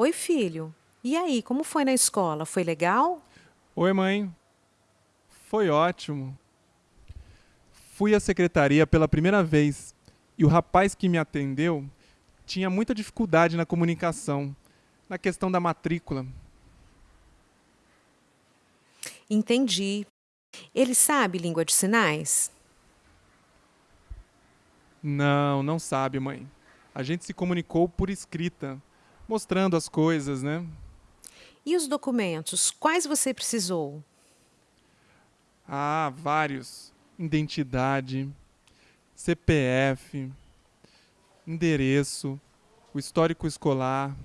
Oi, filho. E aí, como foi na escola? Foi legal? Oi, mãe. Foi ótimo. Fui à secretaria pela primeira vez e o rapaz que me atendeu tinha muita dificuldade na comunicação, na questão da matrícula. Entendi. Ele sabe língua de sinais? Não, não sabe, mãe. A gente se comunicou por escrita, mostrando as coisas, né? E os documentos? Quais você precisou? Ah, vários. Identidade, CPF, endereço, o histórico escolar,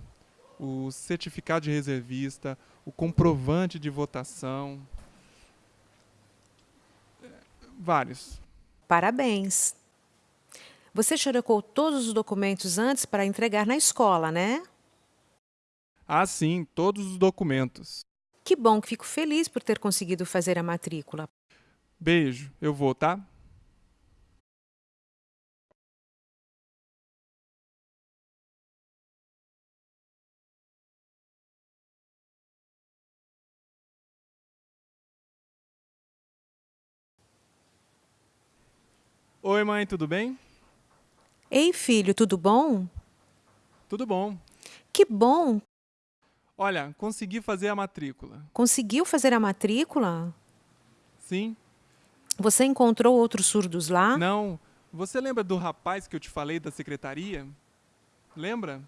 o certificado de reservista, o comprovante de votação. Vários. Parabéns. Você xerocou todos os documentos antes para entregar na escola, né? Ah, sim, todos os documentos. Que bom que fico feliz por ter conseguido fazer a matrícula. Beijo, eu vou, tá? Oi, mãe, tudo bem? Ei, filho, tudo bom? Tudo bom. Que bom! Olha, consegui fazer a matrícula. Conseguiu fazer a matrícula? Sim? Você encontrou outros surdos lá? Não. Você lembra do rapaz que eu te falei da secretaria? Lembra?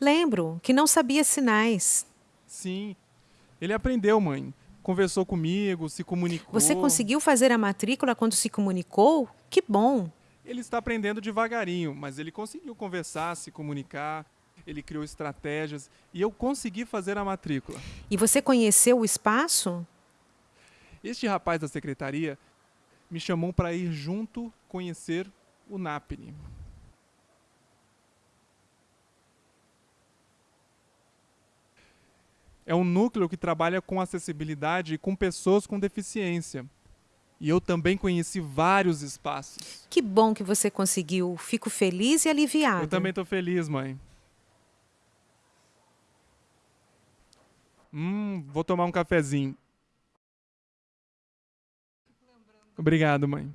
Lembro, que não sabia sinais. Sim. Ele aprendeu, mãe. Conversou comigo, se comunicou. Você conseguiu fazer a matrícula quando se comunicou? Que bom! Ele está aprendendo devagarinho, mas ele conseguiu conversar, se comunicar, ele criou estratégias e eu consegui fazer a matrícula. E você conheceu o espaço? Este rapaz da secretaria me chamou para ir junto conhecer o NAPNE. É um núcleo que trabalha com acessibilidade com pessoas com deficiência. E eu também conheci vários espaços. Que bom que você conseguiu. Fico feliz e aliviada. Eu também estou feliz, mãe. Hum, vou tomar um cafezinho. Obrigado, mãe.